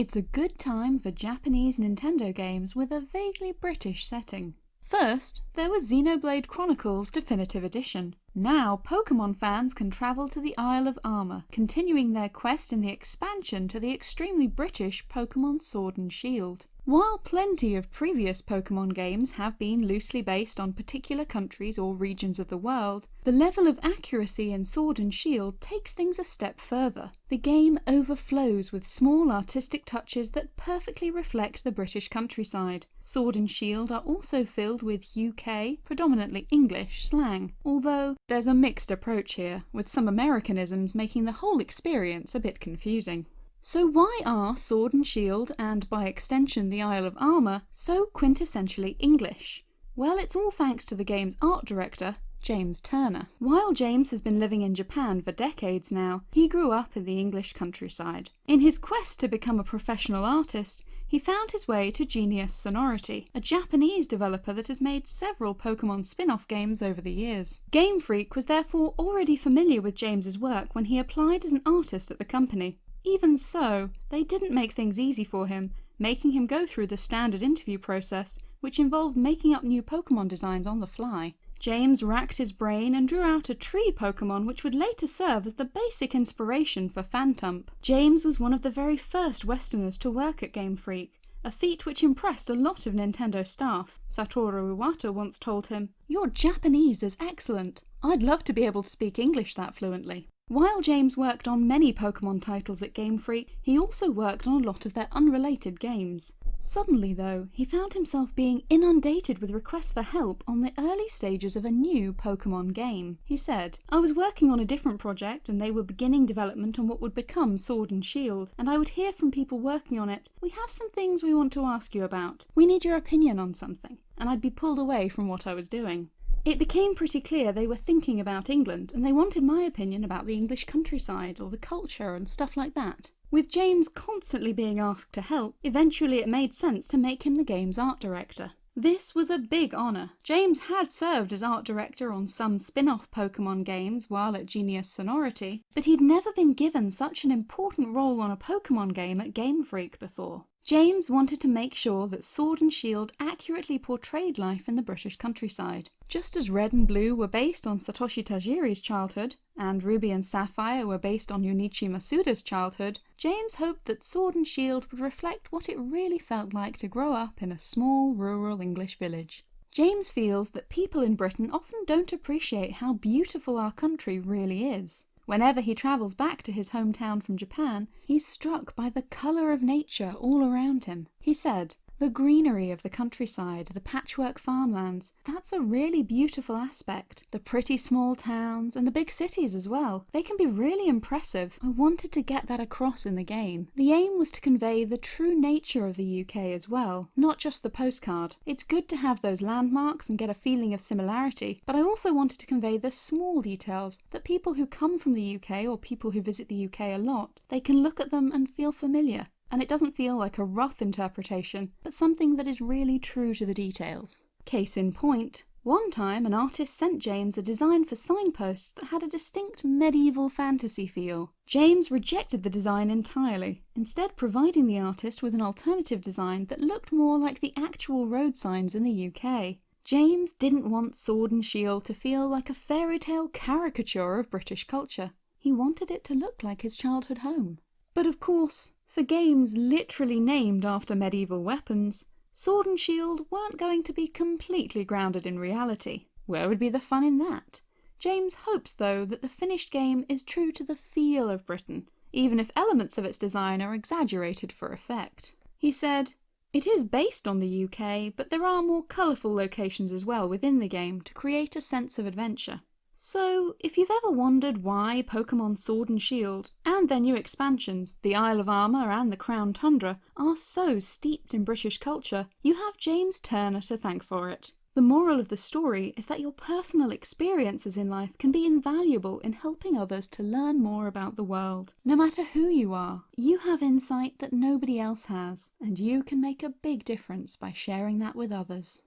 It's a good time for Japanese Nintendo games with a vaguely British setting. First, there was Xenoblade Chronicles Definitive Edition. Now, Pokemon fans can travel to the Isle of Armor, continuing their quest in the expansion to the extremely British Pokemon Sword and Shield. While plenty of previous Pokemon games have been loosely based on particular countries or regions of the world, the level of accuracy in Sword and Shield takes things a step further. The game overflows with small artistic touches that perfectly reflect the British countryside. Sword and Shield are also filled with UK, predominantly English, slang, although there's a mixed approach here, with some Americanisms making the whole experience a bit confusing. So why are Sword and Shield, and by extension the Isle of Armor, so quintessentially English? Well, it's all thanks to the game's art director, James Turner. While James has been living in Japan for decades now, he grew up in the English countryside. In his quest to become a professional artist, he found his way to Genius Sonority, a Japanese developer that has made several Pokemon spin-off games over the years. Game Freak was therefore already familiar with James's work when he applied as an artist at the company. Even so, they didn't make things easy for him, making him go through the standard interview process, which involved making up new Pokemon designs on the fly. James racked his brain and drew out a tree Pokemon which would later serve as the basic inspiration for Phantump. James was one of the very first Westerners to work at Game Freak, a feat which impressed a lot of Nintendo staff. Satoru Iwata once told him, Your Japanese is excellent. I'd love to be able to speak English that fluently. While James worked on many Pokemon titles at Game Freak, he also worked on a lot of their unrelated games. Suddenly though, he found himself being inundated with requests for help on the early stages of a new Pokemon game. He said, I was working on a different project and they were beginning development on what would become Sword and Shield, and I would hear from people working on it, we have some things we want to ask you about. We need your opinion on something. And I'd be pulled away from what I was doing. It became pretty clear they were thinking about England, and they wanted my opinion about the English countryside, or the culture, and stuff like that. With James constantly being asked to help, eventually it made sense to make him the game's art director. This was a big honour. James had served as art director on some spin-off Pokemon games while at Genius Sonority, but he'd never been given such an important role on a Pokemon game at Game Freak before. James wanted to make sure that Sword and Shield accurately portrayed life in the British countryside. Just as Red and Blue were based on Satoshi Tajiri's childhood, and Ruby and Sapphire were based on Junichi Masuda's childhood, James hoped that Sword and Shield would reflect what it really felt like to grow up in a small rural English village. James feels that people in Britain often don't appreciate how beautiful our country really is. Whenever he travels back to his hometown from Japan, he's struck by the colour of nature all around him. He said, the greenery of the countryside, the patchwork farmlands, that's a really beautiful aspect. The pretty small towns, and the big cities as well. They can be really impressive. I wanted to get that across in the game. The aim was to convey the true nature of the UK as well, not just the postcard. It's good to have those landmarks and get a feeling of similarity, but I also wanted to convey the small details that people who come from the UK or people who visit the UK a lot, they can look at them and feel familiar and it doesn't feel like a rough interpretation, but something that is really true to the details. Case in point, one time an artist sent James a design for signposts that had a distinct medieval fantasy feel. James rejected the design entirely, instead providing the artist with an alternative design that looked more like the actual road signs in the UK. James didn't want Sword and Shield to feel like a fairy tale caricature of British culture. He wanted it to look like his childhood home. But of course, for games literally named after medieval weapons, Sword and Shield weren't going to be completely grounded in reality. Where would be the fun in that? James hopes though that the finished game is true to the feel of Britain, even if elements of its design are exaggerated for effect. He said, It is based on the UK, but there are more colourful locations as well within the game to create a sense of adventure. So, if you've ever wondered why Pokemon Sword and Shield, and their new expansions, the Isle of Armor and the Crown Tundra, are so steeped in British culture, you have James Turner to thank for it. The moral of the story is that your personal experiences in life can be invaluable in helping others to learn more about the world. No matter who you are, you have insight that nobody else has, and you can make a big difference by sharing that with others.